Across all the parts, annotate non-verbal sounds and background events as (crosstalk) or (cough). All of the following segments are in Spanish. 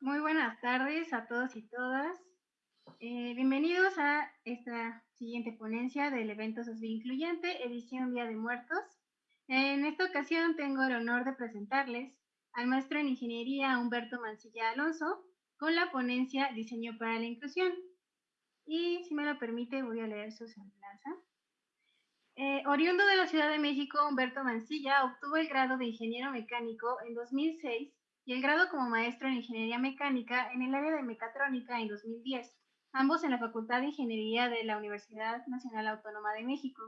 Muy buenas tardes a todos y todas. Eh, bienvenidos a esta siguiente ponencia del evento Social Incluyente, edición Día de Muertos. En esta ocasión tengo el honor de presentarles al maestro en Ingeniería Humberto Mancilla Alonso con la ponencia Diseño para la Inclusión. Y si me lo permite, voy a leer su semblanza. Eh, oriundo de la Ciudad de México, Humberto Mancilla obtuvo el grado de ingeniero mecánico en 2006 y el grado como maestro en Ingeniería Mecánica en el área de Mecatrónica en 2010, ambos en la Facultad de Ingeniería de la Universidad Nacional Autónoma de México.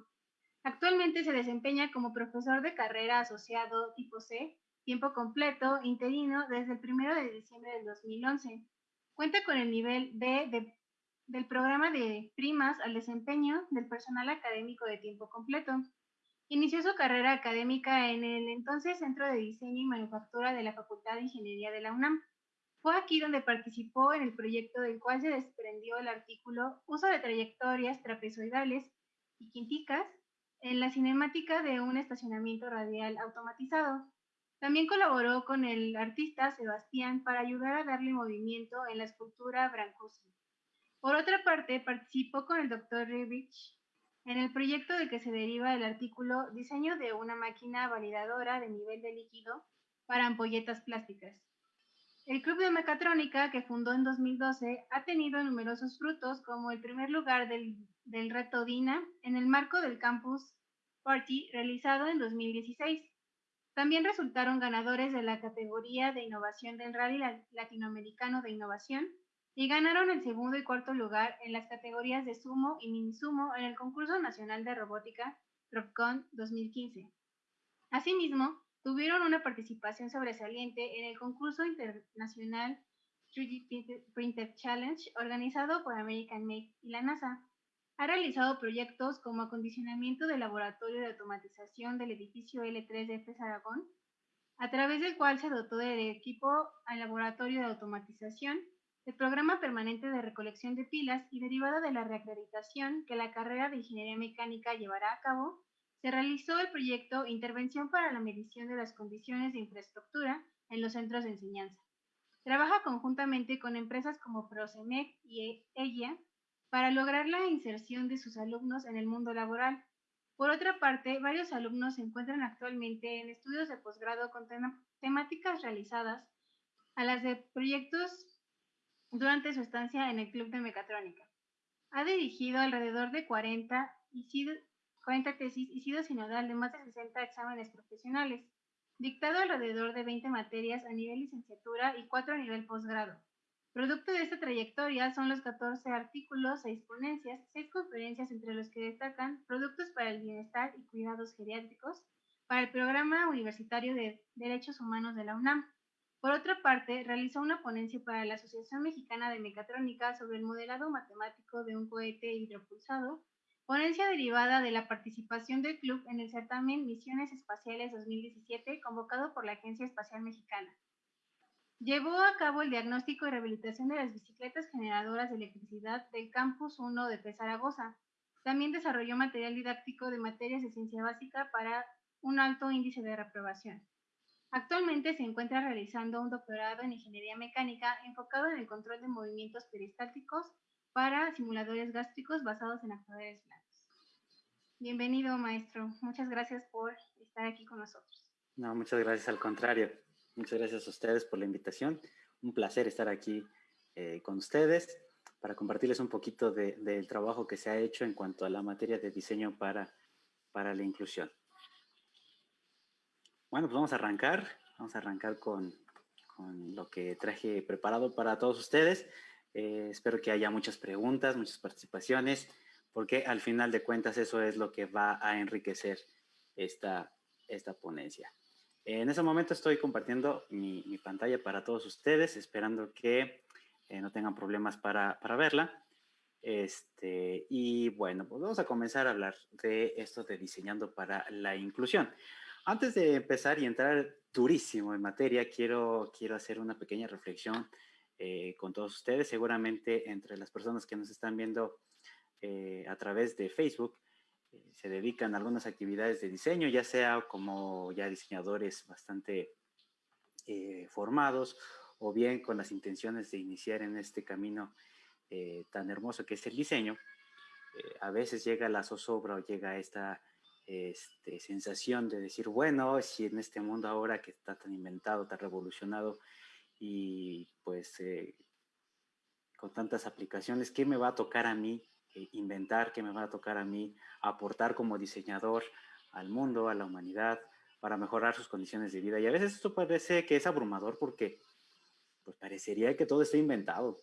Actualmente se desempeña como profesor de carrera asociado tipo C, tiempo completo, interino, desde el 1 de diciembre del 2011. Cuenta con el nivel B del programa de primas al desempeño del personal académico de tiempo completo. Inició su carrera académica en el entonces Centro de Diseño y Manufactura de la Facultad de Ingeniería de la UNAM. Fue aquí donde participó en el proyecto del cual se desprendió el artículo Uso de trayectorias trapezoidales y quinticas en la cinemática de un estacionamiento radial automatizado. También colaboró con el artista Sebastián para ayudar a darle movimiento en la escultura Brancusi. Por otra parte, participó con el Dr. Rivich en el proyecto de que se deriva el artículo Diseño de una máquina validadora de nivel de líquido para ampolletas plásticas. El Club de Mecatrónica, que fundó en 2012, ha tenido numerosos frutos, como el primer lugar del, del reto DINA en el marco del Campus Party realizado en 2016. También resultaron ganadores de la categoría de innovación del Rally Latinoamericano de Innovación y ganaron el segundo y cuarto lugar en las categorías de sumo y mini sumo en el concurso nacional de robótica RobCon 2015. Asimismo, tuvieron una participación sobresaliente en el concurso internacional 3D Printer Challenge organizado por American Make y la NASA. Ha realizado proyectos como acondicionamiento del laboratorio de automatización del edificio L3 de FES a través del cual se dotó del equipo al laboratorio de automatización el programa permanente de recolección de pilas y derivada de la reacreditación que la carrera de Ingeniería Mecánica llevará a cabo, se realizó el proyecto Intervención para la medición de las condiciones de infraestructura en los centros de enseñanza. Trabaja conjuntamente con empresas como Prosemec y EGIA para lograr la inserción de sus alumnos en el mundo laboral. Por otra parte, varios alumnos se encuentran actualmente en estudios de posgrado con temáticas realizadas a las de proyectos durante su estancia en el Club de Mecatrónica. Ha dirigido alrededor de 40, y sido, 40 tesis y sido sinodal de más de 60 exámenes profesionales, dictado alrededor de 20 materias a nivel licenciatura y 4 a nivel posgrado. Producto de esta trayectoria son los 14 artículos, 6 ponencias, 6 conferencias entre los que destacan Productos para el Bienestar y Cuidados Geriátricos para el Programa Universitario de Derechos Humanos de la UNAM, por otra parte, realizó una ponencia para la Asociación Mexicana de Mecatrónica sobre el modelado matemático de un cohete hidropulsado, ponencia derivada de la participación del club en el certamen Misiones Espaciales 2017 convocado por la Agencia Espacial Mexicana. Llevó a cabo el diagnóstico y rehabilitación de las bicicletas generadoras de electricidad del Campus 1 de. Zaragoza. También desarrolló material didáctico de materias de ciencia básica para un alto índice de reprobación. Actualmente se encuentra realizando un doctorado en ingeniería mecánica enfocado en el control de movimientos peristálticos para simuladores gástricos basados en actuadores blandos. Bienvenido, maestro. Muchas gracias por estar aquí con nosotros. No, muchas gracias al contrario. Muchas gracias a ustedes por la invitación. Un placer estar aquí eh, con ustedes para compartirles un poquito del trabajo que se ha hecho en cuanto a la materia de diseño para, para la inclusión. Bueno, pues vamos a arrancar. Vamos a arrancar con, lo que traje preparado para todos ustedes. Eh, espero que haya muchas preguntas, muchas participaciones, porque al final de cuentas eso es lo que va a enriquecer esta, esta ponencia. En ese momento estoy compartiendo mi, pantalla para todos ustedes, esperando que eh, no tengan problemas para, para verla. Este, y bueno, pues vamos a comenzar a hablar de esto de diseñando para la inclusión. Antes de empezar y entrar durísimo en materia, quiero, quiero hacer una pequeña reflexión eh, con todos ustedes. Seguramente entre las personas que nos están viendo eh, a través de Facebook, eh, se dedican a algunas actividades de diseño, ya sea como ya diseñadores bastante formados o bien con las intenciones de iniciar en este camino eh, tan hermoso que es el diseño, eh, a veces llega la zozobra o llega esta este, sensación de decir, bueno, si en este mundo ahora que está tan inventado, tan revolucionado y pues eh, con tantas aplicaciones, ¿qué me va a tocar a mí inventar? ¿Qué me va a tocar a mí aportar como diseñador al mundo, a la humanidad, para mejorar sus condiciones de vida? Y a veces esto parece que es abrumador porque pues parecería que todo está inventado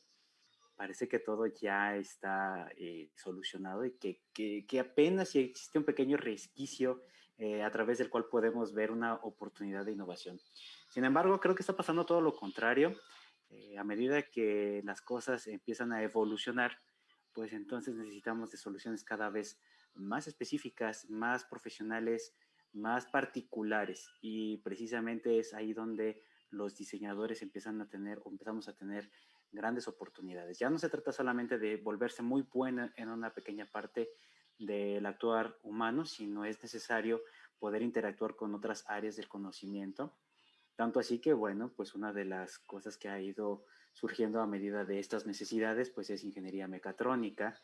parece que todo ya está eh, solucionado y que, que, apenas si existe un pequeño resquicio eh, a través del cual podemos ver una oportunidad de innovación. Sin embargo, creo que está pasando todo lo contrario. Eh, a medida que las cosas empiezan a evolucionar, pues entonces necesitamos de soluciones cada vez más específicas, más profesionales, más particulares. Y precisamente es ahí donde los diseñadores empiezan a tener o empezamos a tener grandes oportunidades. Ya no se trata solamente de volverse muy buena en una pequeña parte del actuar humano, sino es necesario poder interactuar con otras áreas del conocimiento. Tanto así que, bueno, pues una de las cosas que ha ido surgiendo a medida de estas necesidades, pues es ingeniería mecatrónica.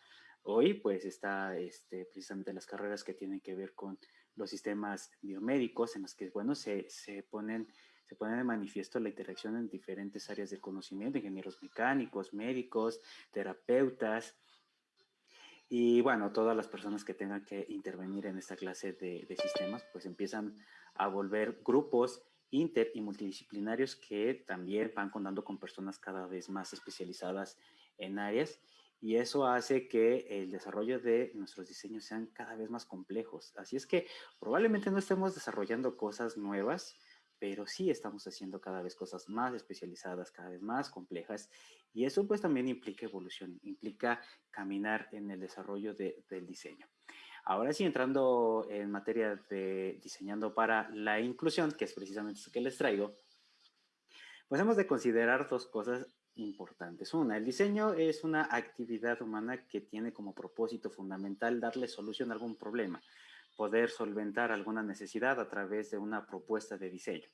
Hoy, pues está este, precisamente las carreras que tienen que ver con los sistemas biomédicos, en los que, bueno, se, se ponen se pone de manifiesto la interacción en diferentes áreas del conocimiento, ingenieros mecánicos, médicos, terapeutas, y bueno, todas las personas que tengan que intervenir en esta clase de, sistemas, pues empiezan a volver grupos inter y multidisciplinarios que también van contando con personas cada vez más especializadas en áreas y eso hace que el desarrollo de nuestros diseños sean cada vez más complejos. Así es que probablemente no estemos desarrollando cosas nuevas, pero sí estamos haciendo cada vez cosas más especializadas, cada vez más complejas, y eso pues también implica evolución, implica caminar en el desarrollo del diseño. Ahora sí, entrando en materia de diseñando para la inclusión, que es precisamente eso que les traigo, pues hemos de considerar dos cosas importantes. Una, el diseño es una actividad humana que tiene como propósito fundamental darle solución a algún problema poder solventar alguna necesidad a través de una propuesta de diseño.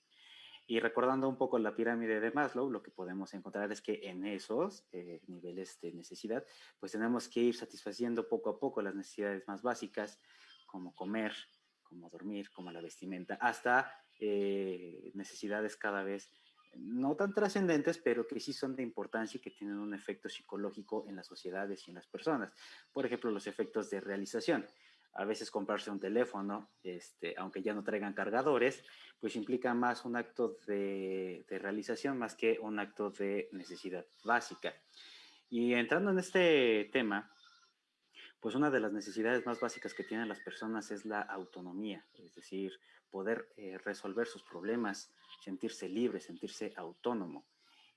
Y recordando un poco la pirámide de Maslow, lo que podemos encontrar es que en esos eh, niveles de necesidad, pues tenemos que ir satisfaciendo poco a poco las necesidades más básicas, como comer, como dormir, como la vestimenta, hasta eh, necesidades cada vez no tan trascendentes, pero que sí son de importancia y que tienen un efecto psicológico en las sociedades y en las personas. Por ejemplo, los efectos de realización a veces comprarse un teléfono, este, aunque ya no traigan cargadores, pues implica más un acto de, realización más que un acto de necesidad básica. Y entrando en este tema, pues una de las necesidades más básicas que tienen las personas es la autonomía, es decir, poder eh, resolver sus problemas, sentirse libre, sentirse autónomo.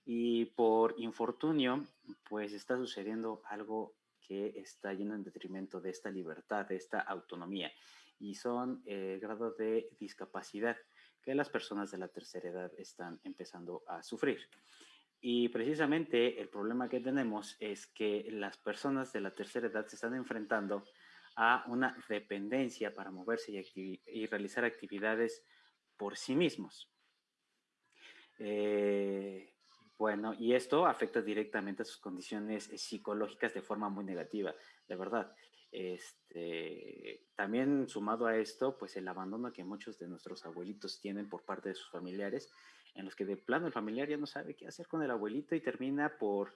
Y por infortunio, pues está sucediendo algo que está yendo en detrimento de esta libertad, de esta autonomía, y son el grado de discapacidad que las personas de la tercera edad están empezando a sufrir. Y precisamente el problema que tenemos es que las personas de la tercera edad se están enfrentando a una dependencia para moverse y, y realizar actividades por sí mismos. Eh, bueno, y esto afecta directamente a sus condiciones eh, psicológicas de forma muy negativa, de verdad. Este, también sumado a esto, pues el abandono que muchos de nuestros abuelitos tienen por parte de sus familiares, en los que de plano el familiar ya no sabe qué hacer con el abuelito y termina por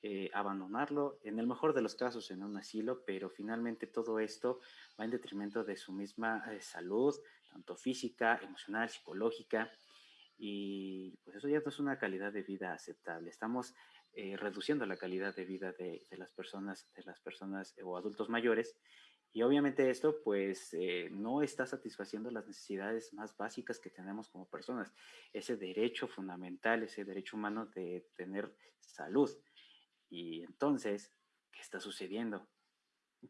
eh, abandonarlo, en el mejor de los casos en un asilo, pero finalmente todo esto va en detrimento de su misma eh, salud, tanto física, emocional, psicológica, y pues eso ya no es una calidad de vida aceptable. Estamos eh, reduciendo la calidad de vida de, las personas, de las personas eh, o adultos mayores. Y obviamente esto pues eh, no está satisfaciendo las necesidades más básicas que tenemos como personas. Ese derecho fundamental, ese derecho humano de tener salud. Y entonces, ¿qué está sucediendo?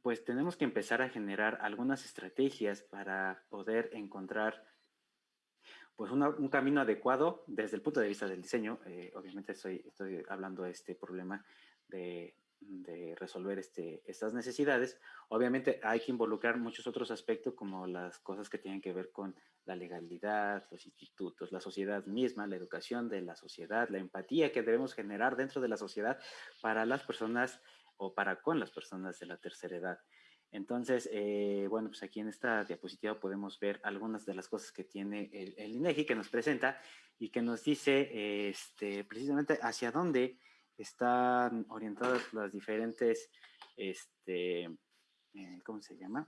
Pues tenemos que empezar a generar algunas estrategias para poder encontrar pues un camino adecuado desde el punto de vista del diseño. Eh, obviamente estoy, estoy hablando de este problema de de resolver este, estas necesidades. Obviamente hay que involucrar muchos otros aspectos como las cosas que tienen que ver con la legalidad, los institutos, la sociedad misma, la educación de la sociedad, la empatía que debemos generar dentro de la sociedad para las personas o para con las personas de la tercera edad. Entonces, eh, bueno, pues aquí en esta diapositiva podemos ver algunas de las cosas que tiene el, el INEGI que nos presenta y que nos dice este, precisamente hacia dónde están orientadas las diferentes, este, eh, ¿cómo se llama?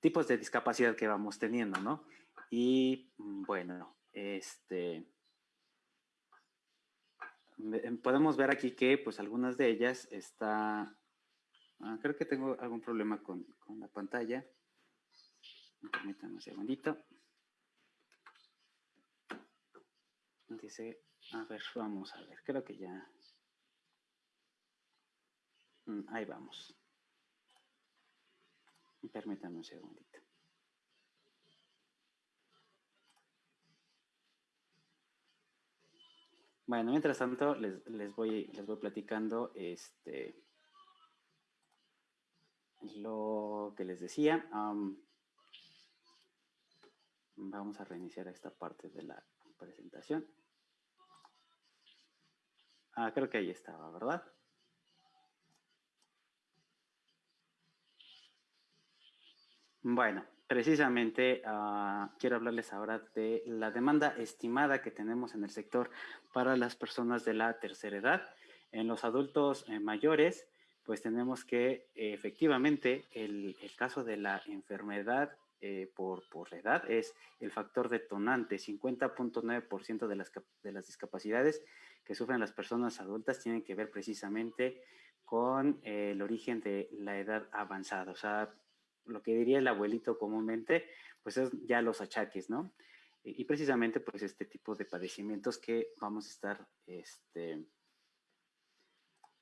Tipos de discapacidad que vamos teniendo, ¿no? Y mm, bueno, este, em, podemos ver aquí que pues algunas de ellas está, ah, creo que tengo algún problema con, con la pantalla. Permítanme un segundito. Dice a ver, vamos a ver, creo que ya. Mm, ahí vamos. Permítanme un segundito. Bueno, mientras tanto, les, voy, les voy platicando este, lo que les decía. vamos a reiniciar esta parte de la presentación. Ah, creo que ahí estaba, ¿verdad? Bueno, precisamente ah, quiero hablarles ahora de la demanda estimada que tenemos en el sector para las personas de la tercera edad. En los adultos eh, mayores, pues tenemos que efectivamente el, caso de la enfermedad eh, por, por edad es el factor detonante. 50.9% de las, de las discapacidades que sufren las personas adultas tienen que ver precisamente con eh, el origen de la edad avanzada. O sea, lo que diría el abuelito comúnmente, pues es ya los achaques, ¿no? Y, precisamente pues este tipo de padecimientos que vamos a estar este,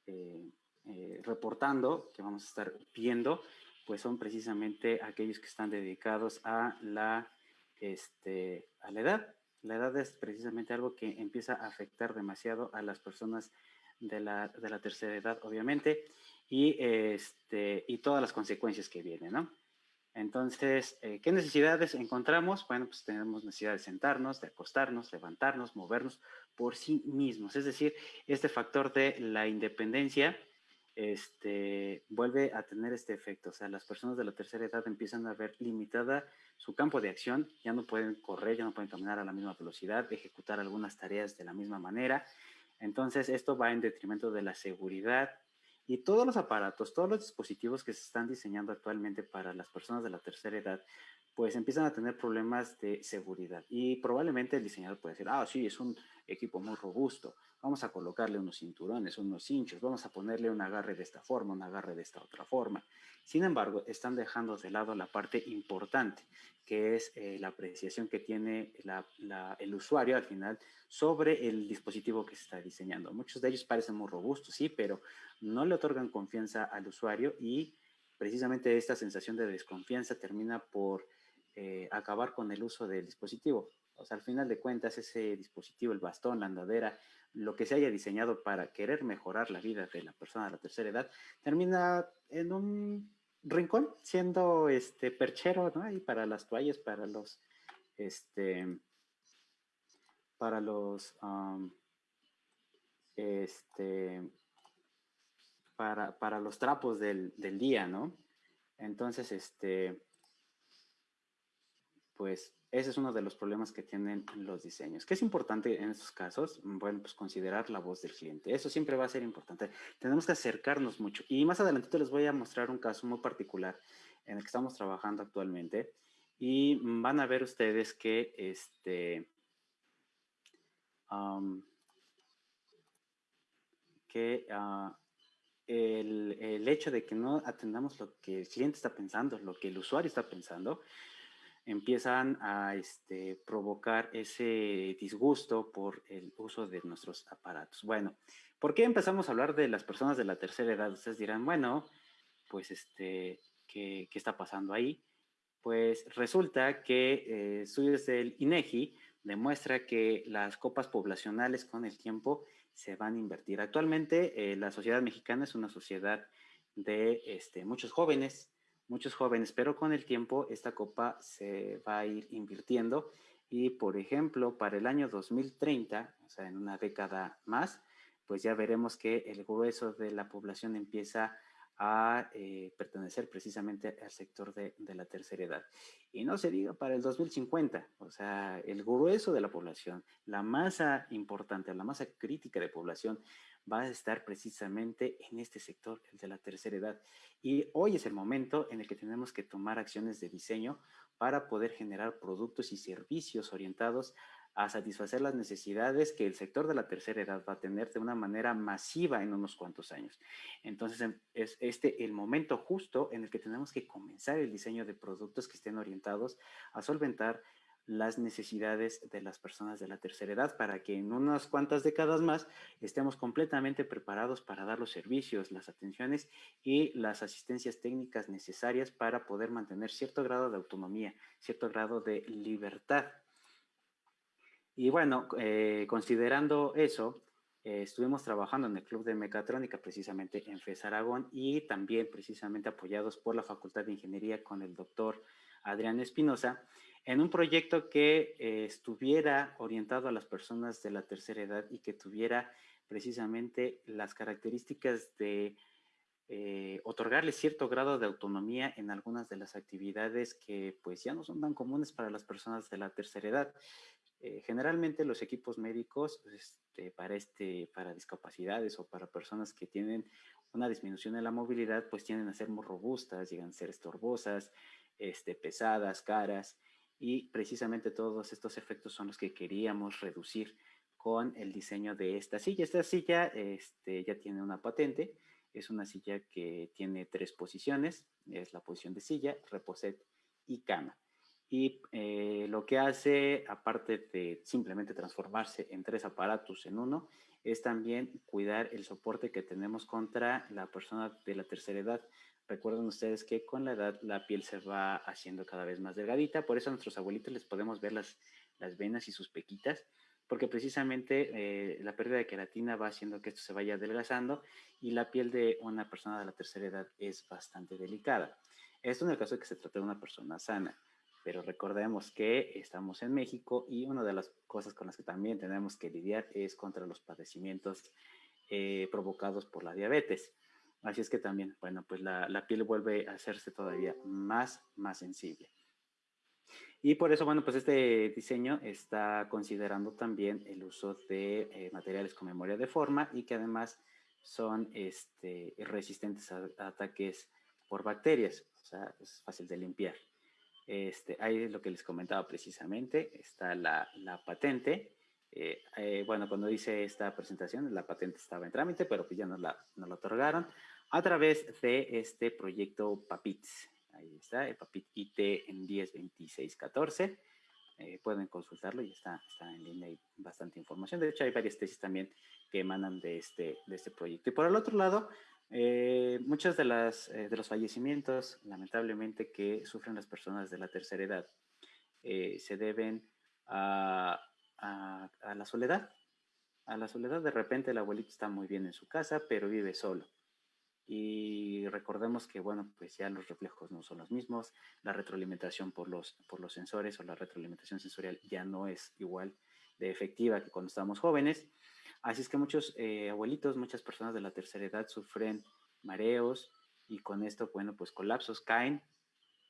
eh, eh, reportando, que vamos a estar viendo, pues son precisamente aquellos que están dedicados a la, este, a la edad la edad es precisamente algo que empieza a afectar demasiado a las personas de la, tercera edad, obviamente, y, este, y todas las consecuencias que vienen, ¿no? Entonces, eh, ¿qué necesidades encontramos? Bueno, pues tenemos necesidad de sentarnos, de acostarnos, levantarnos, movernos por sí mismos. Es decir, este factor de la independencia este, vuelve a tener este efecto. O sea, las personas de la tercera edad empiezan a ver limitada su campo de acción, ya no pueden correr, ya no pueden caminar a la misma velocidad, ejecutar algunas tareas de la misma manera. Entonces, esto va en detrimento de la seguridad y todos los aparatos, todos los dispositivos que se están diseñando actualmente para las personas de la tercera edad, pues empiezan a tener problemas de seguridad. Y probablemente el diseñador puede decir, ah, sí, es un equipo muy robusto, vamos a colocarle unos cinturones, unos hinchos, vamos a ponerle un agarre de esta forma, un agarre de esta otra forma. Sin embargo, están dejando de lado la parte importante, que es eh, la apreciación que tiene el usuario al final sobre el dispositivo que se está diseñando. Muchos de ellos parecen muy robustos, sí, pero no le otorgan confianza al usuario y precisamente esta sensación de desconfianza termina por eh, acabar con el uso del dispositivo. O sea, al final de cuentas, ese dispositivo, el bastón, la andadera, lo que se haya diseñado para querer mejorar la vida de la persona de la tercera edad, termina en un rincón siendo este perchero, ¿no? Y para las toallas, para los, este, para los, este, para, para, los trapos del, del día, ¿no? Entonces, este, pues ese es uno de los problemas que tienen los diseños. ¿Qué es importante en estos casos? Bueno, pues considerar la voz del cliente. Eso siempre va a ser importante. Tenemos que acercarnos mucho. Y más adelante les voy a mostrar un caso muy particular en el que estamos trabajando actualmente. Y van a ver ustedes que este, que ah, el, el hecho de que no atendamos lo que el cliente está pensando, lo que el usuario está pensando, empiezan a este, provocar ese disgusto por el uso de nuestros aparatos. Bueno, ¿por qué empezamos a hablar de las personas de la tercera edad? Ustedes dirán, bueno, pues este, ¿qué, está pasando ahí? Pues resulta que eh, del INEGI demuestra que las copas poblacionales con el tiempo se van a invertir. Actualmente eh, la sociedad mexicana es una sociedad de este, muchos jóvenes, muchos jóvenes, pero con el tiempo esta copa se va a ir invirtiendo. Y, por ejemplo, para el año 2030, o sea, en una década más, pues ya veremos que el grueso de la población empieza a eh, pertenecer precisamente al sector de, de, la tercera edad. Y no se diga para el 2050, o sea, el grueso de la población, la masa importante, la masa crítica de población va a estar precisamente en este sector, el de la tercera edad. Y hoy es el momento en el que tenemos que tomar acciones de diseño para poder generar productos y servicios orientados a satisfacer las necesidades que el sector de la tercera edad va a tener de una manera masiva en unos cuantos años. Entonces, em, es este el momento justo en el que tenemos que comenzar el diseño de productos que estén orientados a solventar las necesidades de las personas de la tercera edad para que en unas cuantas décadas más estemos completamente preparados para dar los servicios, las atenciones y las asistencias técnicas necesarias para poder mantener cierto grado de autonomía, cierto grado de libertad y bueno, eh, considerando eso, eh, estuvimos trabajando en el Club de Mecatrónica precisamente en FES Aragón y también precisamente apoyados por la Facultad de Ingeniería con el doctor Adrián Espinosa en un proyecto que eh, estuviera orientado a las personas de la tercera edad y que tuviera precisamente las características de otorgarles cierto grado de autonomía en algunas de las actividades que pues ya no son tan comunes para las personas de la tercera edad. Eh, generalmente los equipos médicos este, para, este, para discapacidades o para personas que tienen una disminución en la movilidad, pues tienden a ser muy robustas, llegan a ser estorbosas, este, pesadas, caras, y precisamente todos estos efectos son los que queríamos reducir con el diseño de esta silla. Esta silla este, ya tiene una patente, es una silla que tiene tres posiciones, es la posición de silla, reposet y cama y eh, lo que hace, aparte de simplemente transformarse en tres aparatos en uno, es también cuidar el soporte que tenemos contra la persona de la tercera edad. Recuerden ustedes que con la edad la piel se va haciendo cada vez más delgadita, por eso a nuestros abuelitos les podemos ver las, las venas y sus pequitas, porque precisamente eh, la pérdida de queratina va haciendo que esto se vaya adelgazando y la piel de una persona de la tercera edad es bastante delicada. Esto en el caso de que se trate de una persona sana pero recordemos que estamos en México y una de las cosas con las que también tenemos que lidiar es contra los padecimientos eh, provocados por la diabetes. Así es que también, bueno, pues la, la, piel vuelve a hacerse todavía más, más sensible. Y por eso, bueno, pues este diseño está considerando también el uso de eh, materiales con memoria de forma y que además son este, resistentes a, a ataques por bacterias, o sea, es fácil de limpiar. Este, ahí es lo que les comentaba precisamente, está la, la patente. Eh, eh, bueno, cuando hice esta presentación, la patente estaba en trámite, pero pues ya nos la, nos la otorgaron a través de este proyecto PAPITS. Ahí está, el PAPIT IT en 102614. Eh, pueden consultarlo y está, está en línea y bastante información. De hecho, hay varias tesis también que emanan de este, de este proyecto. Y por el otro lado, eh, muchos de, las, eh, de los fallecimientos, lamentablemente, que sufren las personas de la tercera edad, eh, se deben a, a, a, la soledad. A la soledad, de repente el abuelito está muy bien en su casa, pero vive solo. Y recordemos que, bueno, pues ya los reflejos no son los mismos, la retroalimentación por los, por los sensores o la retroalimentación sensorial ya no es igual de efectiva que cuando estábamos jóvenes. Así es que muchos eh, abuelitos, muchas personas de la tercera edad sufren mareos y con esto, bueno, pues colapsos caen,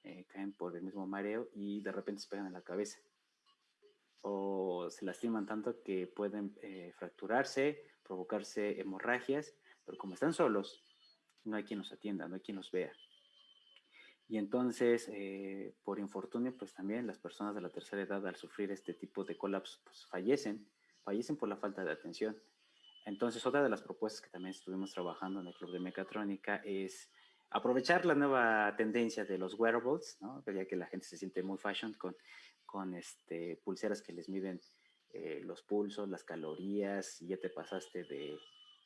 eh, caen por el mismo mareo y de repente se pegan en la cabeza. O se lastiman tanto que pueden eh, fracturarse, provocarse hemorragias, pero como están solos, no hay quien los atienda, no hay quien los vea. Y entonces, por infortunio, pues también las personas de la tercera edad al sufrir este tipo de colapso, pues fallecen fallecen por la falta de atención. Entonces, otra de las propuestas que también estuvimos trabajando en el Club de Mecatrónica es aprovechar la nueva tendencia de los wearables, ¿no? ya que la gente se siente muy fashion con, con este, pulseras que les miden eh, los pulsos, las calorías, y ya te pasaste de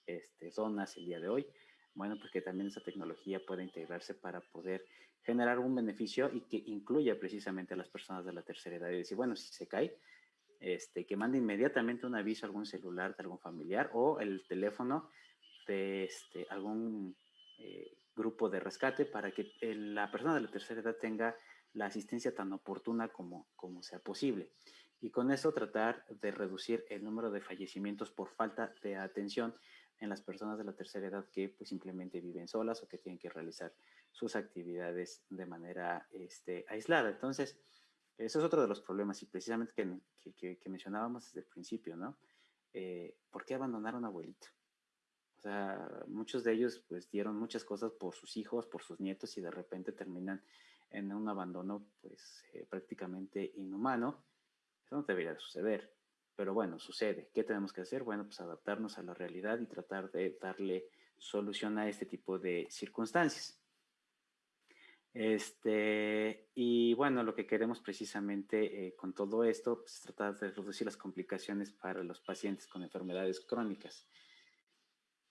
este, zonas el día de hoy. Bueno, porque también esa tecnología puede integrarse para poder generar un beneficio y que incluya precisamente a las personas de la tercera edad y decir, bueno, si se cae, este, que mande inmediatamente un aviso a algún celular de algún familiar o el teléfono de este, algún eh, grupo de rescate para que la persona de la tercera edad tenga la asistencia tan oportuna como, sea posible. Y con eso tratar de reducir el número de fallecimientos por falta de atención en las personas de la tercera edad que pues simplemente viven solas o que tienen que realizar sus actividades de manera este, aislada. Entonces, eso es otro de los problemas y precisamente que, que, mencionábamos desde el principio, ¿no? Eh, ¿Por qué abandonar a abuelito? O sea, muchos de ellos pues dieron muchas cosas por sus hijos, por sus nietos y de repente terminan en un abandono pues eh, prácticamente inhumano. Eso no debería suceder. Pero bueno, sucede. ¿Qué tenemos que hacer? Bueno, pues adaptarnos a la realidad y tratar de darle solución a este tipo de circunstancias. Este, y bueno, lo que queremos precisamente eh, con todo esto pues, es tratar de reducir las complicaciones para los pacientes con enfermedades crónicas,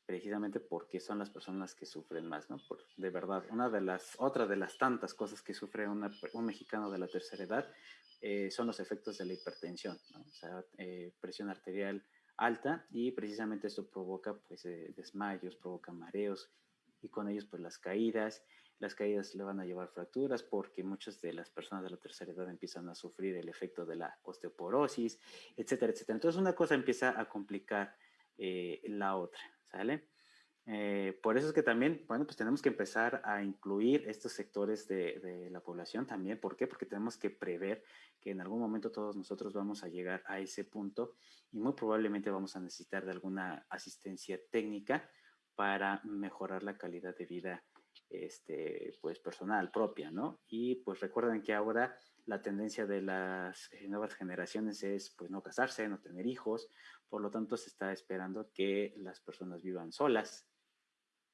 precisamente porque son las personas que sufren más, ¿no? Por, de verdad, una de las, otra de las tantas cosas que sufre un mexicano de la tercera edad eh, son los efectos de la hipertensión, o sea, eh, presión arterial alta y precisamente esto provoca pues desmayos, provoca mareos y con ellos pues las caídas. Las caídas le van a llevar fracturas porque muchas de las personas de la tercera edad empiezan a sufrir el efecto de la osteoporosis, etcétera, etcétera. Entonces una cosa empieza a complicar la otra, ¿sale? Eh, por eso es que también, bueno, pues tenemos que empezar a incluir estos sectores de, la población también. ¿Por qué? Porque tenemos que prever que en algún momento todos nosotros vamos a llegar a ese punto y muy probablemente vamos a necesitar de alguna asistencia técnica para mejorar la calidad de vida este, pues personal propia, ¿no? Y pues recuerden que ahora la tendencia de las eh, nuevas generaciones es pues no casarse, no tener hijos, por lo tanto se está esperando que las personas vivan solas,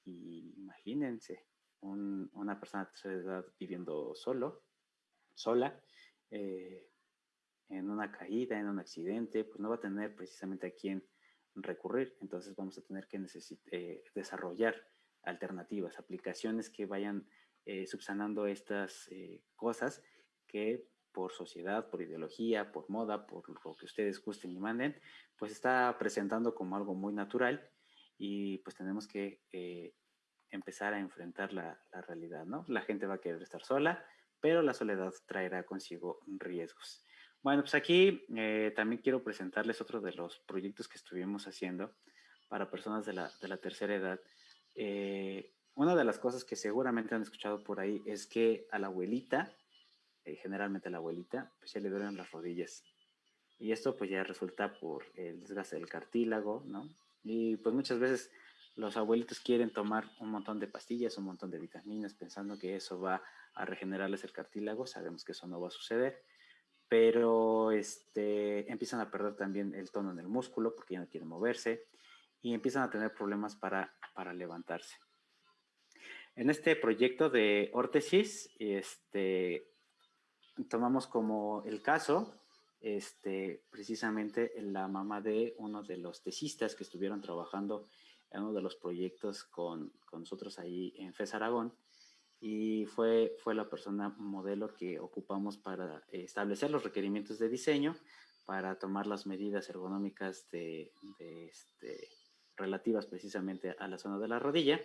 imagínense, una persona de tercera edad viviendo solo, sola, eh, en una caída, en un accidente, pues no va a tener precisamente a quién recurrir. Entonces vamos a tener que eh, desarrollar alternativas, aplicaciones que vayan eh, subsanando estas cosas que por sociedad, por ideología, por moda, por lo que ustedes gusten y manden, pues está presentando como algo muy natural y pues tenemos que eh, empezar a enfrentar la, realidad, ¿no? La gente va a querer estar sola, pero la soledad traerá consigo riesgos. Bueno, pues aquí eh, también quiero presentarles otro de los proyectos que estuvimos haciendo para personas de la, tercera edad. Eh, una de las cosas que seguramente han escuchado por ahí es que a la abuelita, generalmente a la abuelita, pues ya le duelen las rodillas. Y esto pues ya resulta por el desgaste del cartílago, ¿no? Y pues muchas veces los abuelitos quieren tomar un montón de pastillas, un montón de vitaminas, pensando que eso va a regenerarles el cartílago. Sabemos que eso no va a suceder, pero este, empiezan a perder también el tono en el músculo porque ya no quieren moverse y empiezan a tener problemas para, para levantarse. En este proyecto de órtesis, este, tomamos como el caso este, precisamente la mamá de uno de los tesistas que estuvieron trabajando en uno de los proyectos con, con nosotros ahí en FES Aragón y fue, fue la persona modelo que ocupamos para establecer los requerimientos de diseño, para tomar las medidas ergonómicas de, de este, relativas precisamente a la zona de la rodilla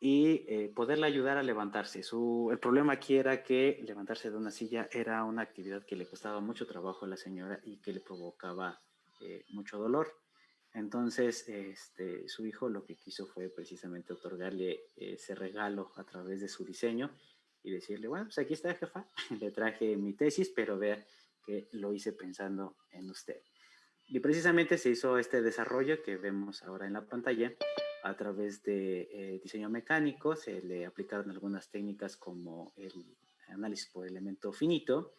y eh, poderle ayudar a levantarse. Su, el problema aquí era que levantarse de una silla era una actividad que le costaba mucho trabajo a la señora y que le provocaba eh, mucho dolor. Entonces, este, su hijo lo que quiso fue precisamente otorgarle ese regalo a través de su diseño y decirle, bueno, pues aquí está, jefa, (laughs) le traje mi tesis, pero vea que lo hice pensando en usted. Y precisamente se hizo este desarrollo que vemos ahora en la pantalla, a través de eh, diseño mecánico se le aplicaron algunas técnicas como el análisis por elemento finito.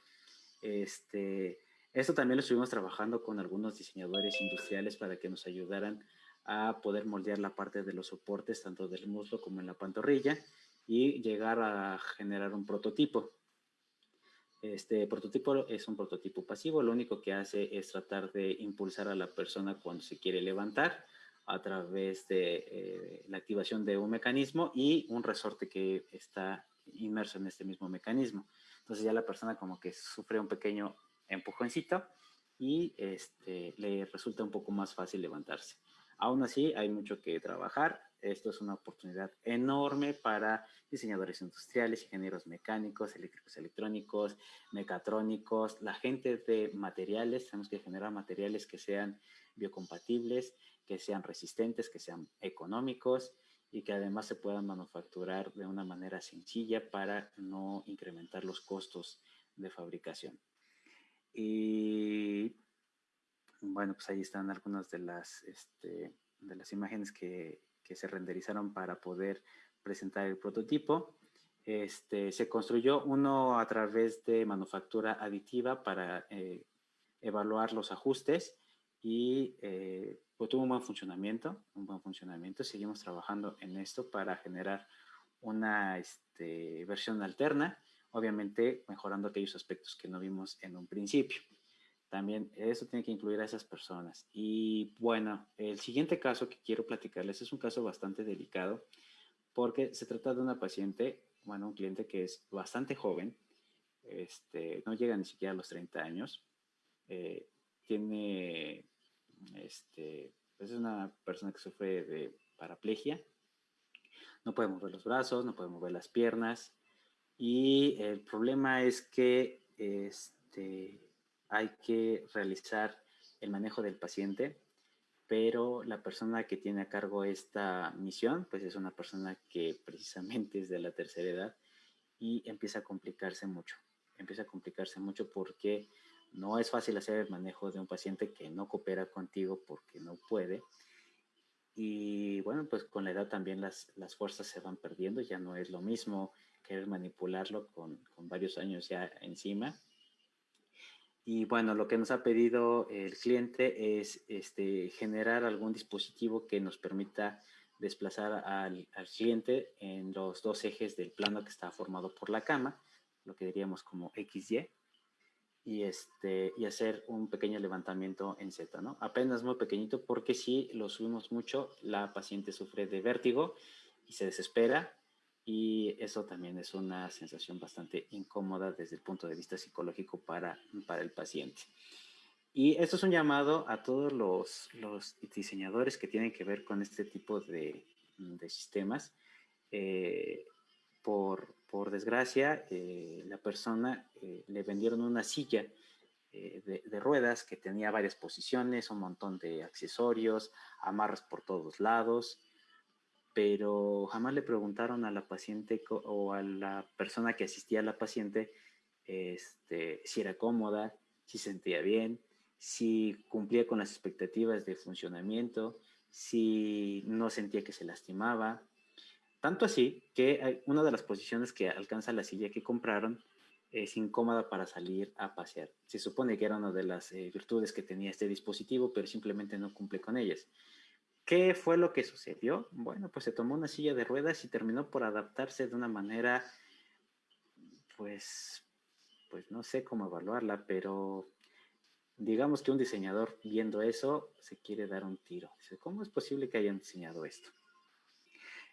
Este, esto también lo estuvimos trabajando con algunos diseñadores industriales para que nos ayudaran a poder moldear la parte de los soportes tanto del muslo como en la pantorrilla y llegar a generar un prototipo. Este prototipo es un prototipo pasivo, lo único que hace es tratar de impulsar a la persona cuando se quiere levantar a través de eh, la activación de un mecanismo y un resorte que está inmerso en este mismo mecanismo. Entonces ya la persona como que sufre un pequeño empujoncito y este, le resulta un poco más fácil levantarse. Aún así, hay mucho que trabajar. Esto es una oportunidad enorme para diseñadores industriales, ingenieros mecánicos, eléctricos electrónicos, mecatrónicos, la gente de materiales. Tenemos que generar materiales que sean biocompatibles, que sean resistentes, que sean económicos y que además se puedan manufacturar de una manera sencilla para no incrementar los costos de fabricación. Y bueno, pues ahí están algunas de las, este, de las imágenes que, que, se renderizaron para poder presentar el prototipo. Este, se construyó uno a través de manufactura aditiva para eh, evaluar los ajustes y eh, pues tuvo un buen funcionamiento, un buen funcionamiento. Seguimos trabajando en esto para generar una este, versión alterna, obviamente mejorando aquellos aspectos que no vimos en un principio. También eso tiene que incluir a esas personas. Y bueno, el siguiente caso que quiero platicarles es un caso bastante delicado porque se trata de una paciente, bueno, un cliente que es bastante joven, este, no llega ni siquiera a los 30 años, eh, tiene, este, pues es una persona que sufre de paraplegia, no puede mover los brazos, no puede mover las piernas y el problema es que este, hay que realizar el manejo del paciente, pero la persona que tiene a cargo esta misión, pues es una persona que precisamente es de la tercera edad y empieza a complicarse mucho. Empieza a complicarse mucho porque no es fácil hacer el manejo de un paciente que no coopera contigo porque no puede. Y bueno, pues con la edad también las, las fuerzas se van perdiendo, ya no es lo mismo querer manipularlo con, con varios años ya encima y bueno, lo que nos ha pedido el cliente es este, generar algún dispositivo que nos permita desplazar al, al, cliente en los dos ejes del plano que está formado por la cama, lo que diríamos como XY, y, este, y hacer un pequeño levantamiento en Z, ¿no? Apenas muy pequeñito porque si lo subimos mucho, la paciente sufre de vértigo y se desespera y eso también es una sensación bastante incómoda desde el punto de vista psicológico para, para el paciente. Y esto es un llamado a todos los, los diseñadores que tienen que ver con este tipo de, de sistemas. Eh, por, por, desgracia, eh, la persona eh, le vendieron una silla de, de, ruedas que tenía varias posiciones, un montón de accesorios, amarras por todos lados, pero jamás le preguntaron a la paciente o a la persona que asistía a la paciente este, si era cómoda, si sentía bien, si cumplía con las expectativas de funcionamiento, si no sentía que se lastimaba. Tanto así que una de las posiciones que alcanza la silla que compraron es incómoda para salir a pasear. Se supone que era una de las eh, virtudes que tenía este dispositivo, pero simplemente no cumple con ellas. ¿Qué fue lo que sucedió? Bueno, pues se tomó una silla de ruedas y terminó por adaptarse de una manera, pues, pues no sé cómo evaluarla, pero digamos que un diseñador viendo eso se quiere dar un tiro. Dice, ¿cómo es posible que hayan diseñado esto?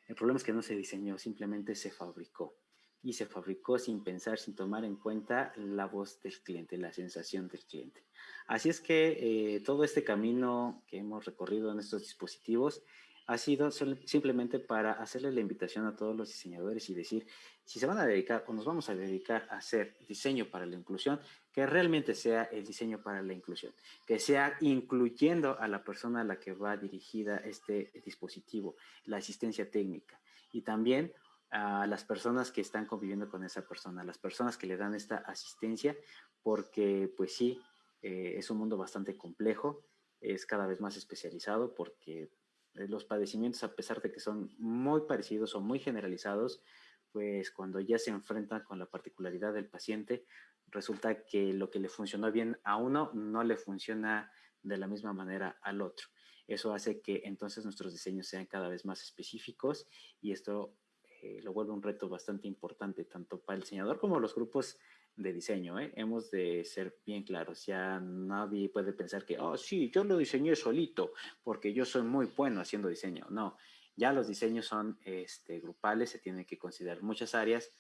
El problema es que no se diseñó, simplemente se fabricó y se fabricó sin pensar, sin tomar en cuenta la voz del cliente, la sensación del cliente. Así es que eh, todo este camino que hemos recorrido en estos dispositivos ha sido simplemente para hacerle la invitación a todos los diseñadores y decir, si se van a dedicar o nos vamos a dedicar a hacer diseño para la inclusión, que realmente sea el diseño para la inclusión, que sea incluyendo a la persona a la que va dirigida este dispositivo, la asistencia técnica y también a las personas que están conviviendo con esa persona, las personas que le dan esta asistencia, porque pues sí, eh, es un mundo bastante complejo, es cada vez más especializado porque eh, los padecimientos, a pesar de que son muy parecidos o muy generalizados, pues cuando ya se enfrentan con la particularidad del paciente, resulta que lo que le funcionó bien a uno no le funciona de la misma manera al otro. Eso hace que entonces nuestros diseños sean cada vez más específicos y esto eh, lo vuelve un reto bastante importante, tanto para el diseñador como los grupos de diseño. ¿eh? Hemos de ser bien claros, ya nadie puede pensar que, oh, sí, yo lo diseñé solito porque yo soy muy bueno haciendo diseño. No, ya los diseños son este, grupales, se tienen que considerar muchas áreas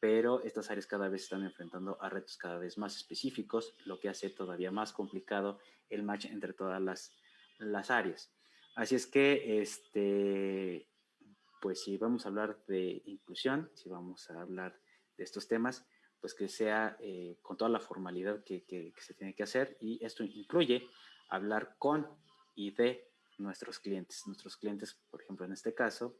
pero estas áreas cada vez están enfrentando a retos cada vez más específicos, lo que hace todavía más complicado el match entre todas las, las áreas. Así es que, este, pues si vamos a hablar de inclusión, si vamos a hablar de estos temas, pues que sea eh, con toda la formalidad que, que, se tiene que hacer y esto incluye hablar con y de nuestros clientes. Nuestros clientes, por ejemplo, en este caso,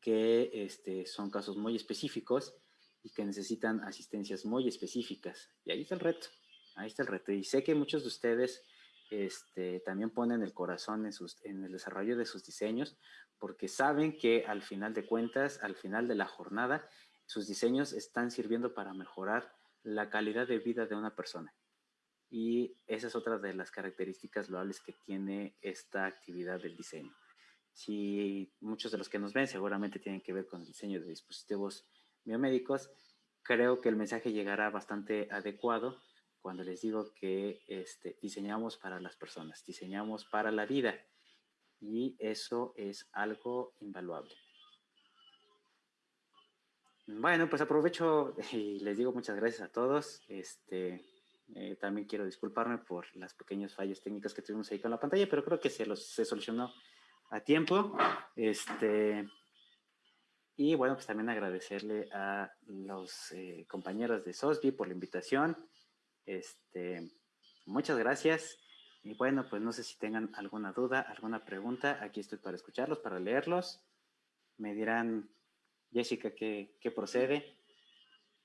que este, son casos muy específicos y que necesitan asistencias muy específicas. Y ahí está el reto, ahí está el reto. Y sé que muchos de ustedes este, también ponen el corazón en, en el desarrollo de sus diseños porque saben que al final de cuentas, al final de la jornada, sus diseños están sirviendo para mejorar la calidad de vida de una persona. Y esa es otra de las características loables que tiene esta actividad del diseño. Si muchos de los que nos ven seguramente tienen que ver con el diseño de dispositivos biomédicos, creo que el mensaje llegará bastante adecuado cuando les digo que este, diseñamos para las personas, diseñamos para la vida y eso es algo invaluable. Bueno, pues aprovecho (laughs) y les digo muchas gracias a todos. Este, eh, también quiero disculparme por las pequeños fallos técnicos que tuvimos ahí con la pantalla, pero creo que se, los, se solucionó a tiempo. Este, y bueno, pues también agradecerle a los eh, compañeros de SOSBI por la invitación. Este, muchas gracias. Y bueno, pues no sé si tengan alguna duda, alguna pregunta. Aquí estoy para escucharlos, para leerlos. Me dirán Jessica, ¿qué, procede?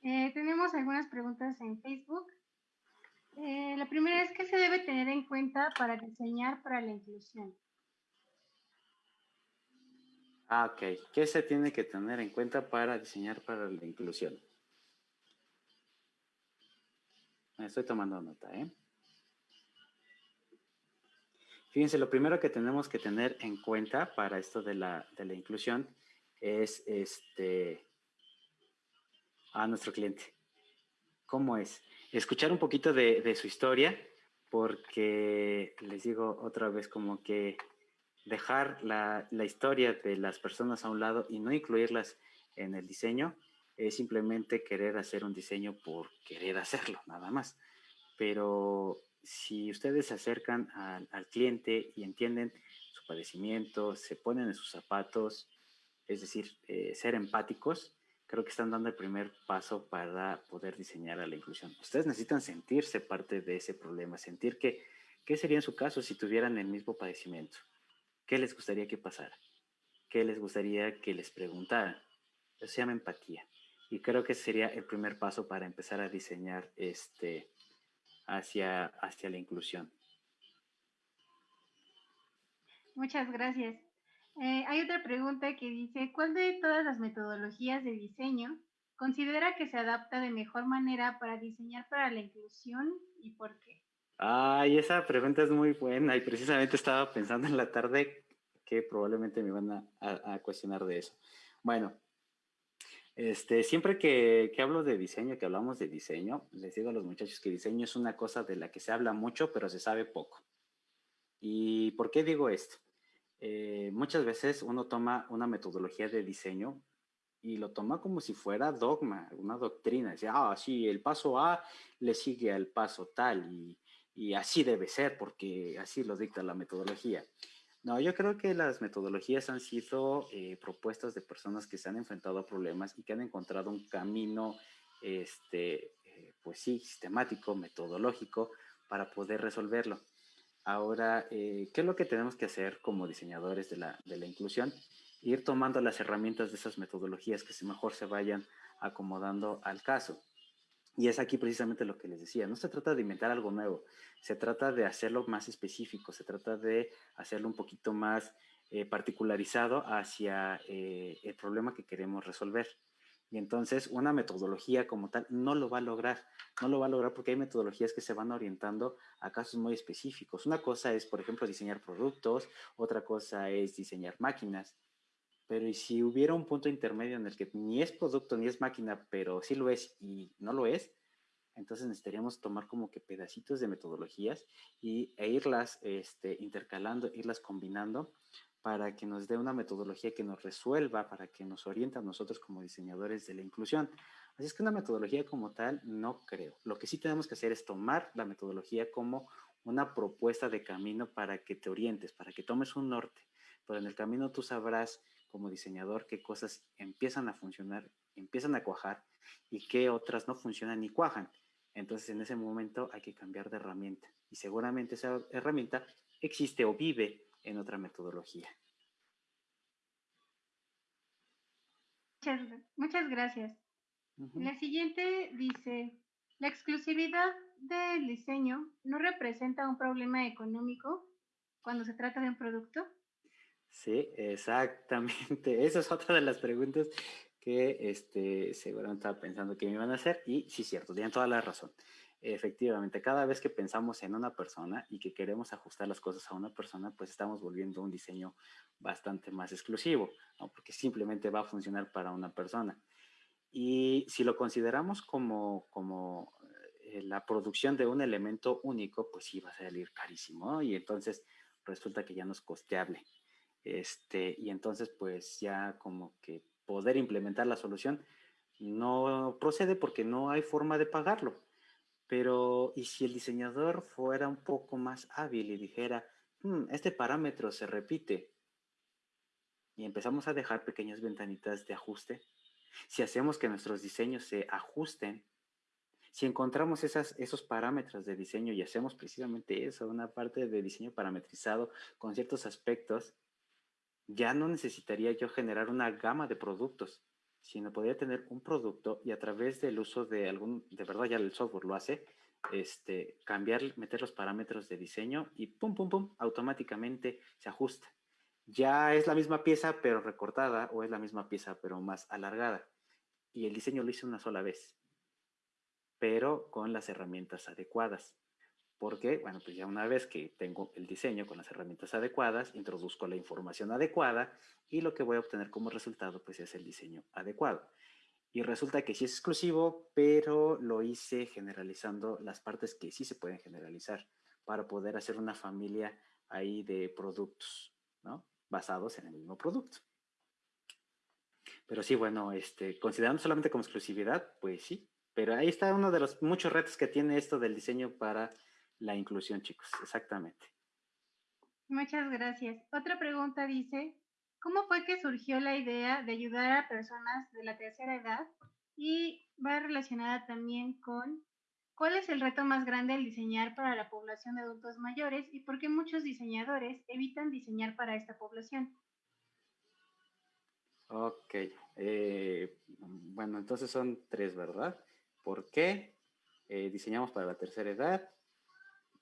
Eh, tenemos algunas preguntas en Facebook. Eh, la primera es, ¿qué se debe tener en cuenta para diseñar para la inclusión? Ah, ok. ¿Qué se tiene que tener en cuenta para diseñar para la inclusión? Estoy tomando nota, ¿eh? Fíjense, lo primero que tenemos que tener en cuenta para esto de la, de la inclusión es este, a nuestro cliente. ¿Cómo es? Escuchar un poquito de, su historia, porque les digo otra vez como que dejar la, la, historia de las personas a un lado y no incluirlas en el diseño es simplemente querer hacer un diseño por querer hacerlo, nada más. Pero si ustedes se acercan al, cliente y entienden su padecimiento, se ponen en sus zapatos, es decir, eh, ser empáticos, creo que están dando el primer paso para poder diseñar a la inclusión. Ustedes necesitan sentirse parte de ese problema, sentir que, ¿qué sería en su caso si tuvieran el mismo padecimiento? ¿Qué les gustaría que pasara? ¿Qué les gustaría que les preguntaran? Eso se llama empatía. Y creo que sería el primer paso para empezar a diseñar este, hacia, hacia la inclusión. Muchas gracias. Eh, hay otra pregunta que dice, ¿cuál de todas las metodologías de diseño considera que se adapta de mejor manera para diseñar para la inclusión y por qué? Ay, esa pregunta es muy buena y precisamente estaba pensando en la tarde que probablemente me van a, cuestionar de eso. Bueno, este, siempre que, hablo de diseño, que hablamos de diseño, les digo a los muchachos que diseño es una cosa de la que se habla mucho, pero se sabe poco. ¿Y por qué digo esto? Eh, muchas veces uno toma una metodología de diseño y lo toma como si fuera dogma, una doctrina. Dice, ah, sí, el paso A le sigue al paso tal y así debe ser porque así lo dicta la metodología. No, yo creo que las metodologías han sido eh, propuestas de personas que se han enfrentado a problemas y que han encontrado un camino, este, eh, pues sí, sistemático, metodológico para poder resolverlo. Ahora, eh, ¿qué es lo que tenemos que hacer como diseñadores de la, de la inclusión? Ir tomando las herramientas de esas metodologías que mejor se vayan acomodando al caso. Y es aquí precisamente lo que les decía, no se trata de inventar algo nuevo, se trata de hacerlo más específico, se trata de hacerlo un poquito más eh, particularizado hacia eh, el problema que queremos resolver. Y entonces una metodología como tal no lo va a lograr, no lo va a lograr porque hay metodologías que se van orientando a casos muy específicos. Una cosa es, por ejemplo, diseñar productos, otra cosa es diseñar máquinas. Pero ¿y si hubiera un punto intermedio en el que ni es producto ni es máquina, pero sí lo es y no lo es, entonces necesitaríamos tomar como que pedacitos de metodologías y, e irlas este, intercalando, irlas combinando para que nos dé una metodología que nos resuelva, para que nos oriente a nosotros como diseñadores de la inclusión. Así es que una metodología como tal no creo. Lo que sí tenemos que hacer es tomar la metodología como una propuesta de camino para que te orientes, para que tomes un norte. Pero en el camino tú sabrás como diseñador qué cosas empiezan a funcionar, empiezan a cuajar y qué otras no funcionan ni cuajan. Entonces en ese momento hay que cambiar de herramienta y seguramente esa herramienta existe o vive en otra metodología. Muchas, gracias. La siguiente dice, la exclusividad del diseño no representa un problema económico cuando se trata de un producto. Sí, exactamente. (laughs) Esa es otra de las preguntas que este, seguramente estaba pensando que me iban a hacer y sí, cierto, tienen toda la razón. Efectivamente, cada vez que pensamos en una persona y que queremos ajustar las cosas a una persona, pues estamos volviendo un diseño bastante más exclusivo, ¿no? porque simplemente va a funcionar para una persona. Y si lo consideramos como, como eh, la producción de un elemento único, pues sí va a salir carísimo y entonces resulta que ya no es costeable. Este, y entonces pues ya como que poder implementar la solución no procede porque no hay forma de pagarlo. Pero, ¿y si el diseñador fuera un poco más hábil y dijera, hmm, este parámetro se repite? Y empezamos a dejar pequeñas ventanitas de ajuste. Si hacemos que nuestros diseños se ajusten, si encontramos esos parámetros de diseño y hacemos precisamente eso, una parte de diseño parametrizado con ciertos aspectos, ya no necesitaría yo generar una gama de productos sino podría tener un producto y a través del uso de algún, de verdad ya el software lo hace, este, cambiar, meter los parámetros de diseño y pum, pum, pum, automáticamente se ajusta. Ya es la misma pieza pero recortada o es la misma pieza pero más alargada. Y el diseño lo hice una sola vez, pero con las herramientas adecuadas. Porque, bueno, pues ya una vez que tengo el diseño con las herramientas adecuadas, introduzco la información adecuada y lo que voy a obtener como resultado, pues es el diseño adecuado. Y resulta que sí es exclusivo, pero lo hice generalizando las partes que sí se pueden generalizar para poder hacer una familia ahí de productos, ¿no? Basados en el mismo producto. Pero sí, bueno, este, considerando solamente como exclusividad, pues sí. Pero ahí está uno de los muchos retos que tiene esto del diseño para la inclusión, chicos, exactamente. Muchas gracias. Otra pregunta dice, ¿cómo fue que surgió la idea de ayudar a personas de la tercera edad? Y va relacionada también con cuál es el reto más grande al diseñar para la población de adultos mayores y por qué muchos diseñadores evitan diseñar para esta población. Ok, eh, bueno, entonces son tres, ¿verdad? ¿Por qué eh, diseñamos para la tercera edad?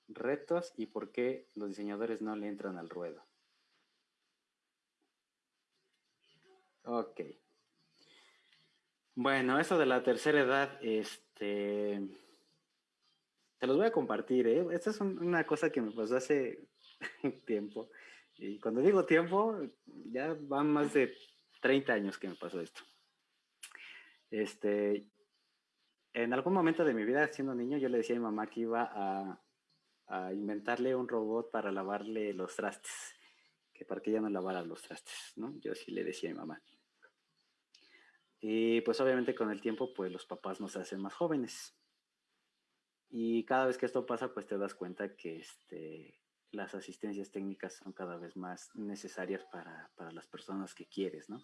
Retos y por qué los diseñadores no le entran al ruedo. Ok. Bueno, eso de la tercera edad, este, te los voy a compartir. ¿eh? Esta es una cosa que me pasó hace (laughs) tiempo. Y cuando digo tiempo, ya van más de 30 años que me pasó esto. Este, en algún momento de mi vida, siendo niño, yo le decía a mi mamá que iba a a inventarle un robot para lavarle los trastes, que para que ella no lavara los trastes, ¿no? Yo sí le decía a mi mamá. Y pues obviamente con el tiempo, pues los papás nos hacen más jóvenes. Y cada vez que esto pasa, pues te das cuenta que este, las asistencias técnicas son cada vez más necesarias para, para las personas que quieres, ¿no?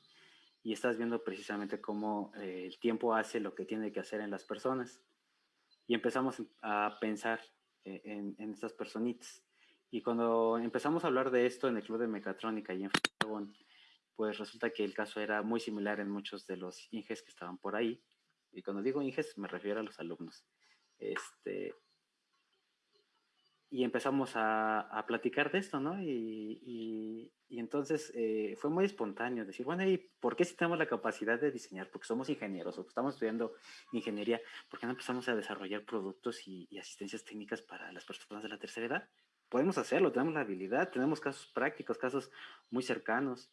Y estás viendo precisamente cómo eh, el tiempo hace lo que tiene que hacer en las personas. Y empezamos a pensar eh, en, estas personitas. Y cuando empezamos a hablar de esto en el Club de Mecatrónica y en Fagón, pues resulta que el caso era muy similar en muchos de los Inges que estaban por ahí. Y cuando digo Inges, me refiero a los alumnos. Este, y empezamos a, platicar de esto, ¿no? Y, entonces eh, fue muy espontáneo decir, bueno, ¿y por qué si tenemos la capacidad de diseñar? Porque somos ingenieros o estamos estudiando ingeniería, ¿por qué no empezamos a desarrollar productos y, y asistencias técnicas para las personas de la tercera edad? Podemos hacerlo, tenemos la habilidad, tenemos casos prácticos, casos muy cercanos.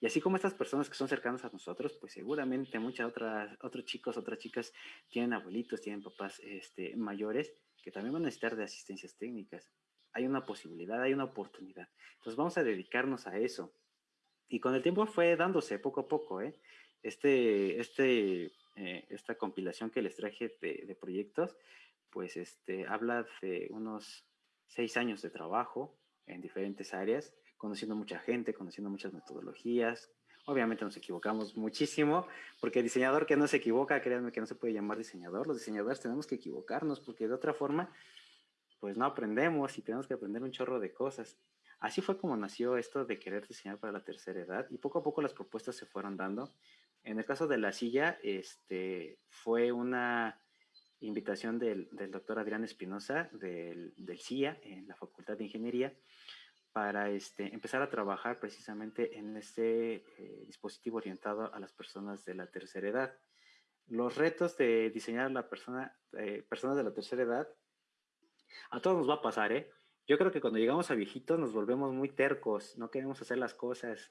Y así como estas personas que son cercanas a nosotros, pues seguramente muchas otras, otros chicos, otras chicas tienen abuelitos, tienen papás este, mayores también van a necesitar de asistencias técnicas. Hay una posibilidad, hay una oportunidad. Entonces vamos a dedicarnos a eso. y con el tiempo fue dándose poco a poco, ¿eh? Este, este, eh, esta compilación que les traje de, de, proyectos, pues este, habla de unos seis años de trabajo en diferentes áreas, conociendo mucha gente, conociendo muchas metodologías. Obviamente nos equivocamos muchísimo, porque diseñador que no se equivoca, créanme que no se puede llamar diseñador. Los diseñadores tenemos que equivocarnos, porque de otra forma, pues no aprendemos y tenemos que aprender un chorro de cosas. Así fue como nació esto de querer diseñar para la tercera edad y poco a poco las propuestas se fueron dando. En el caso de la silla, este, fue una invitación del, doctor Adrián Espinosa del, del, CIA en la Facultad de Ingeniería para este, empezar a trabajar precisamente en este eh, dispositivo orientado a las personas de la tercera edad. Los retos de diseñar a la persona, eh, personas de la tercera edad, a todos nos va a pasar, ¿eh? yo creo que cuando llegamos a viejitos nos volvemos muy tercos, no queremos hacer las cosas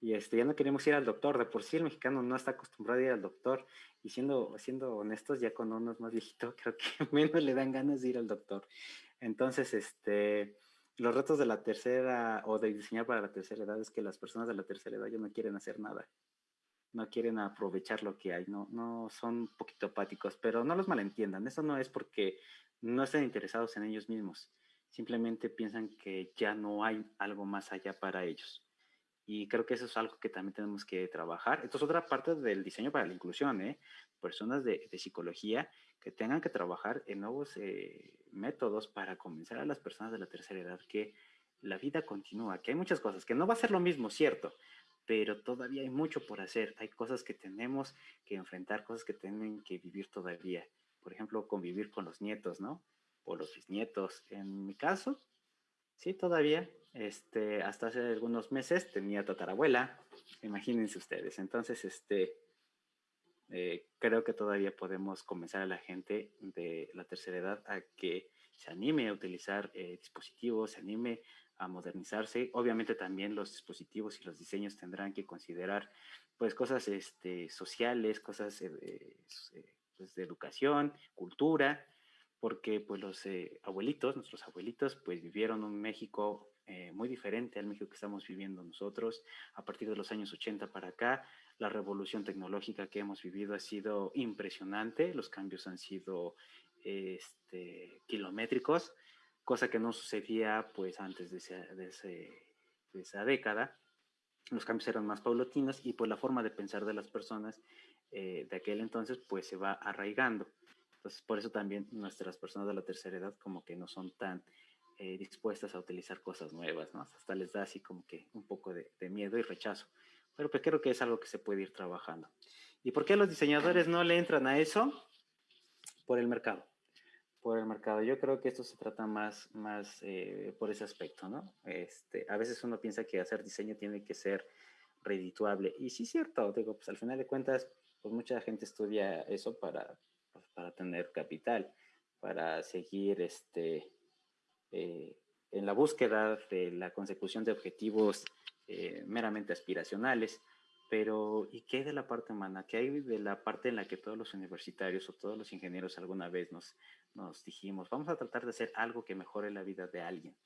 y este, ya no queremos ir al doctor. De por sí el mexicano no está acostumbrado a ir al doctor y siendo, siendo honestos, ya cuando uno es más viejito, (laughs) creo que menos le dan ganas de ir al doctor. Entonces, este, los retos de la tercera o de diseñar para la tercera edad es que las personas de la tercera edad ya no quieren hacer nada. No quieren aprovechar lo que hay, no, no son un poquito apáticos, pero no los malentiendan. Eso no es porque no estén interesados en ellos mismos simplemente piensan que ya no hay algo más allá para ellos. Y creo que eso es algo que también tenemos que trabajar. Esto es otra parte del diseño para la inclusión, ¿eh? Personas de, psicología que tengan que trabajar en nuevos eh, métodos para convencer a las personas de la tercera edad que la vida continúa, que hay muchas cosas, que no va a ser lo mismo, cierto, pero todavía hay mucho por hacer. Hay cosas que tenemos que enfrentar, cosas que tienen que vivir todavía. Por ejemplo, convivir con los nietos, ¿no? o los bisnietos. En mi caso, sí, todavía, este, hasta hace algunos meses tenía tatarabuela, imagínense ustedes. Entonces, este, eh, creo que todavía podemos comenzar a la gente de la tercera edad a que se anime a utilizar eh, dispositivos, se anime a modernizarse. Obviamente también los dispositivos y los diseños tendrán que considerar pues cosas este, sociales, cosas eh, pues, de educación, cultura, porque pues los eh, abuelitos, nuestros abuelitos, pues vivieron un México eh, muy diferente al México que estamos viviendo nosotros. A partir de los años 80 para acá, la revolución tecnológica que hemos vivido ha sido impresionante, los cambios han sido este, kilométricos, cosa que no sucedía pues antes de, de, esa década. Los cambios eran más paulatinos y pues la forma de pensar de las personas eh, de aquel entonces pues se va arraigando. Entonces, por eso también nuestras personas de la tercera edad como que no son tan eh, dispuestas a utilizar cosas nuevas, ¿no? Hasta les da así como que un poco de, miedo y rechazo. Pero pues creo que es algo que se puede ir trabajando. ¿Y por qué los diseñadores no le entran a eso? Por el mercado. Por el mercado. Yo creo que esto se trata más, más eh, por ese aspecto, ¿no? Este, a veces uno piensa que hacer diseño tiene que ser redituable. Y sí es cierto, digo, pues al final de cuentas, pues mucha gente estudia eso para, pues, para tener capital, para seguir este, eh, en la búsqueda de la consecución de objetivos eh, meramente aspiracionales. Pero, ¿y qué hay de la parte humana? ¿Qué hay de la parte en la que todos los universitarios o todos los ingenieros alguna vez nos, nos dijimos, vamos a tratar de hacer algo que mejore la vida de alguien?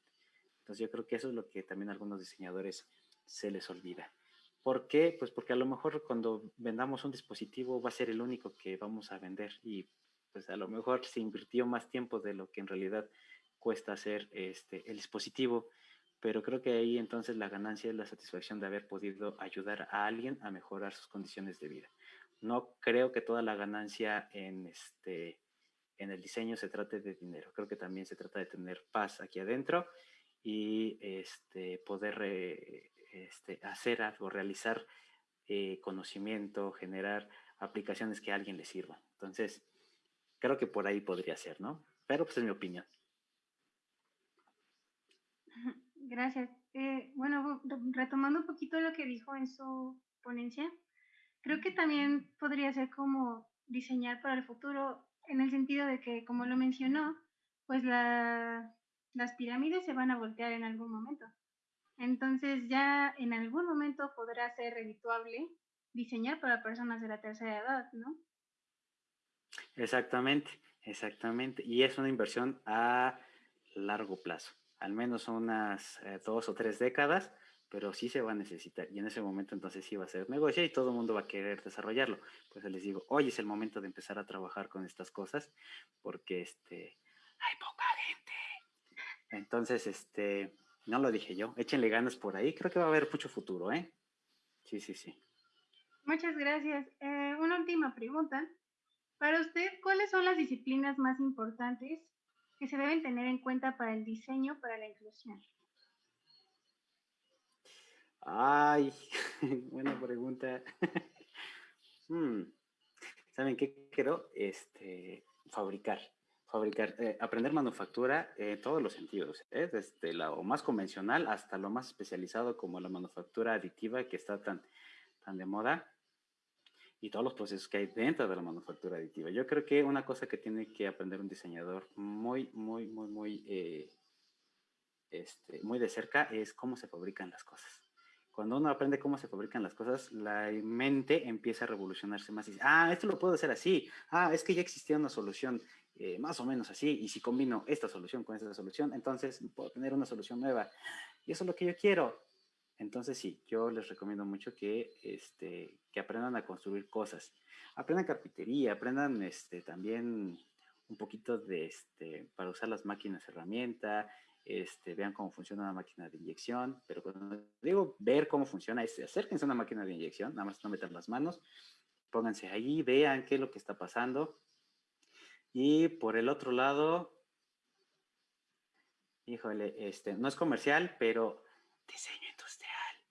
Entonces yo creo que eso es lo que también a algunos diseñadores se les olvida. ¿Por qué? Pues porque a lo mejor cuando vendamos un dispositivo va a ser el único que vamos a vender y pues a lo mejor se invirtió más tiempo de lo que en realidad cuesta hacer este, el dispositivo, pero creo que ahí entonces la ganancia es la satisfacción de haber podido ayudar a alguien a mejorar sus condiciones de vida. No creo que toda la ganancia en, este, en el diseño se trate de dinero, creo que también se trata de tener paz aquí adentro y este, poder este, hacer algo, realizar eh, conocimiento, generar aplicaciones que a alguien le sirvan. Entonces, creo que por ahí podría ser, ¿no? Pero pues es mi opinión. Gracias. Eh, bueno, retomando un poquito lo que dijo en su ponencia, creo que también podría ser como diseñar para el futuro en el sentido de que, como lo mencionó, pues las pirámides se van a voltear en algún momento. Entonces ya en algún momento podrá ser redituable diseñar para personas de la tercera edad, ¿no? Exactamente, exactamente. Y es una inversión a largo plazo, al menos unas eh, dos o tres décadas, pero sí se va a necesitar y en ese momento entonces sí va a ser negocio y todo el mundo va a querer desarrollarlo. Pues les digo, hoy es el momento de empezar a trabajar con estas cosas porque este, hay poca gente. Entonces, este, no lo dije yo, échenle ganas por ahí, creo que va a haber mucho futuro, ¿eh? Sí, sí, sí. Muchas gracias. Eh, una última pregunta. Para usted, ¿cuáles son las disciplinas más importantes que se deben tener en cuenta para el diseño para la inclusión? Ay, (laughs) buena pregunta. (laughs) Hmm, ¿Saben qué quiero? Este, fabricar. Fabricar, eh, aprender manufactura en todos los sentidos, ¿eh? desde lo más convencional hasta lo más especializado como la manufactura aditiva que está tan, tan de moda y todos los procesos que hay dentro de la manufactura aditiva. Yo creo que una cosa que tiene que aprender un diseñador muy, muy, muy, muy, eh, este, muy de cerca es cómo se fabrican las cosas. Cuando uno aprende cómo se fabrican las cosas, la mente empieza a revolucionarse más y dice, ah, esto lo puedo hacer así, ah, es que ya existía una solución eh, más o menos así, y si combino esta solución con esta solución, entonces puedo tener una solución nueva. Y eso es lo que yo quiero. Entonces sí, yo les recomiendo mucho que, este, que aprendan a construir cosas. Aprendan carpintería, aprendan este, también un poquito de, este, para usar las máquinas herramienta, este, vean cómo funciona una máquina de inyección, pero cuando digo ver cómo funciona, es acérquense a una máquina de inyección, nada más no metan las manos, pónganse ahí, vean qué es lo que está pasando. Y por el otro lado, híjole, este, no es comercial, pero diseño.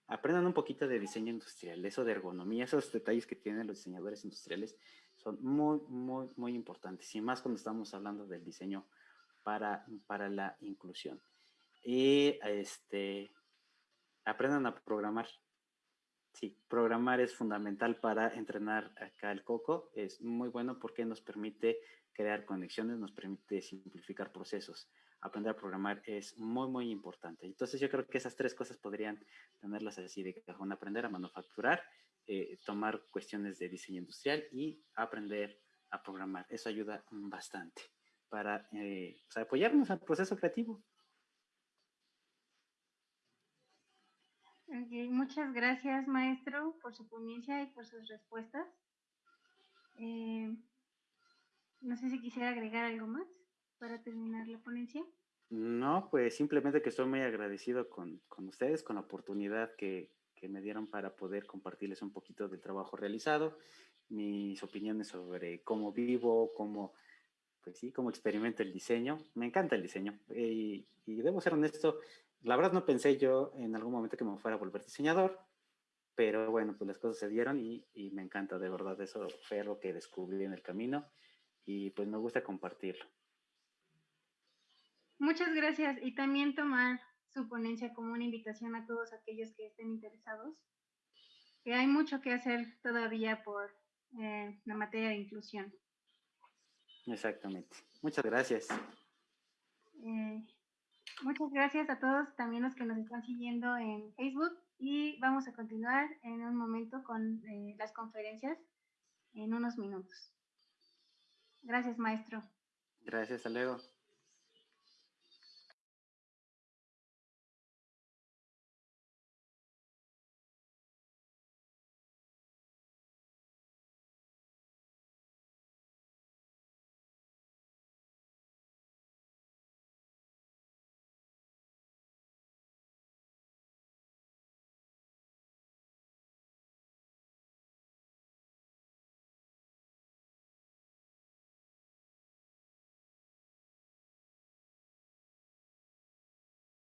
Aprendan un poquito de diseño industrial, eso de ergonomía, esos detalles que tienen los diseñadores industriales son muy, muy, muy importantes. Y más cuando estamos hablando del diseño para, para la inclusión. Y este, aprendan a programar. Sí, programar es fundamental para entrenar acá el coco. Es muy bueno porque nos permite crear conexiones, nos permite simplificar procesos. Aprender a programar es muy, muy importante. Entonces yo creo que esas tres cosas podrían tenerlas así de cajón. Aprender a manufacturar, eh, tomar cuestiones de diseño industrial y aprender a programar. Eso ayuda bastante para eh, apoyarnos al proceso creativo. muchas gracias, maestro, por su ponencia y por sus respuestas. Eh, no sé si quisiera agregar algo más para terminar la ponencia. No, pues simplemente que estoy muy agradecido con, con ustedes, con la oportunidad que, que, me dieron para poder compartirles un poquito del trabajo realizado, mis opiniones sobre cómo vivo, cómo pues sí, como experimento el diseño. Me encanta el diseño. Y, debo ser honesto, la verdad no pensé yo en algún momento que me fuera a volver diseñador, pero bueno, pues las cosas se dieron y, y me encanta, de verdad, eso fue algo que descubrí en el camino y pues me gusta compartirlo. Muchas gracias y también tomar su ponencia como una invitación a todos aquellos que estén interesados, que hay mucho que hacer todavía por eh, la materia de inclusión. Exactamente. Muchas gracias. Eh, muchas gracias a todos, también los que nos están siguiendo en Facebook y vamos a continuar en un momento con eh, las conferencias en unos minutos. Gracias, maestro. Gracias, hasta